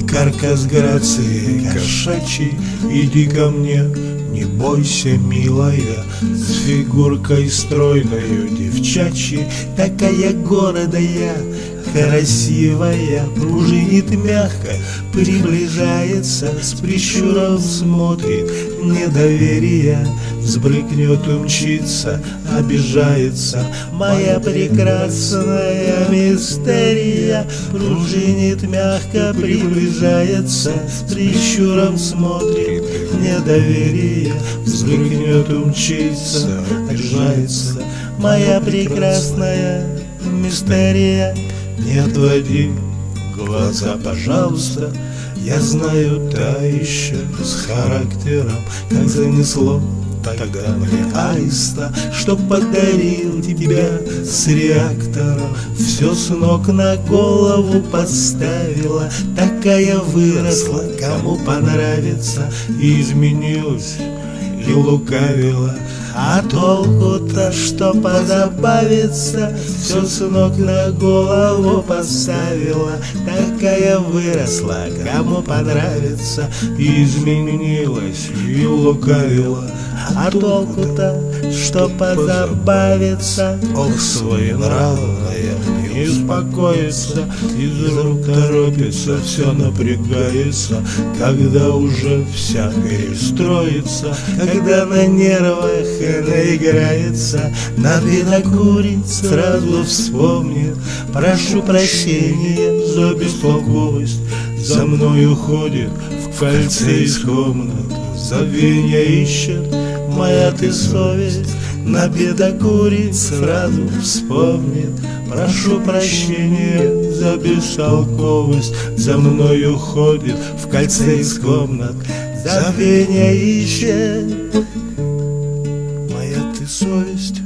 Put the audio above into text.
каркас грации кошачьей Иди ко мне, не бойся, милая С фигуркой стройною девчачьей. Такая городая, красивая Пружинит мягко, приближается С прищуром смотрит, недоверие Взбрыкнет, умчится, обижается. Моя прекрасная мистерия Пружинит мягко, приближается С прищуром смотрит, недоверие Взбрыкнет, умчится, обижается. Моя прекрасная мистерия Не отводи глаза, пожалуйста. Я знаю, та еще с характером, как занесло тогда мне аиста, Что подарил тебя с реактором, Все с ног на голову поставила, Такая выросла, кому понравится, И изменилась, и лукавила. А толку-то, что позабавиться Все с ног на голову поставила Такая выросла, кому понравится. Изменилась и лукавила А толку-то, что позабавиться Ох, своенравная не успокоится Из рук торопится, все напрягается Когда уже вся перестроится Когда на нервах она играется Надо курить, сразу вспомнит Прошу прощения за бестолковость За мной уходит в кольце из комнат Забвенья ищет моя ты совесть На бедокурить сразу вспомнит. Прошу прощения за бестолковость. За мной уходит в кольце из комнат. Забвенья ищет моя ты совесть